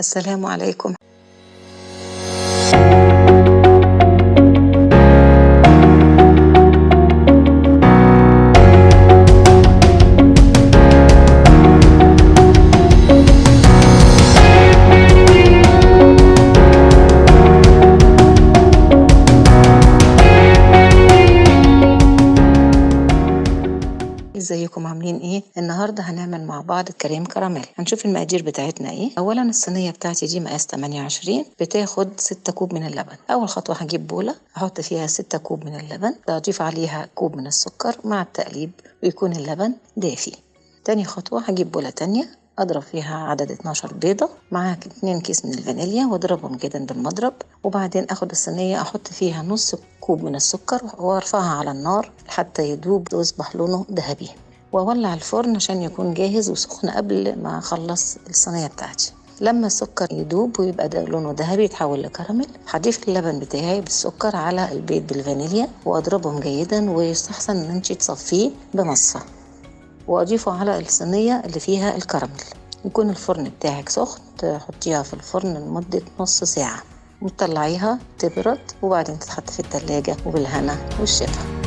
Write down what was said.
السلام عليكم. ازيكم؟ عاملين إيه؟ النهارده هنعمل مع بعض كريم كراميل. هنشوف المقادير بتاعتنا إيه. اولا الصينية بتاعتي دي مقاس 28 بتاخد 6 كوب من اللبن. أول خطوة هجيب بولة أحط فيها 6 كوب من اللبن اضيف عليها كوب من السكر مع التقليب ويكون اللبن دافي. تاني خطوة هجيب بولة تانية أضرب فيها عدد 12 بيضة مع 2 كيس من الفانيليا واضربهم جدا بالمضرب وبعدين آخد الصينية أحط فيها نص كوب من السكر وأرفعها على النار حتى يدوب ويصبح لونه ذهبي. وأولع الفرن عشان يكون جاهز وسخن قبل ما أخلص الصينية بتاعتي. لما السكر يدوب ويبقى ده لونه ذهبي يتحول لكراميل هضيف اللبن بتاعي بالسكر على البيض بالفانيليا وأضربهم جيدا ويستحسن إن انت تصفيه بمصفى. وأضيفه على الصينية اللي فيها الكراميل. يكون الفرن بتاعك سخن تحطيها في الفرن لمدة نص ساعة. وتطلعيها تبرد وبعدين تتحط في التلاجة وبالهنا والشفا.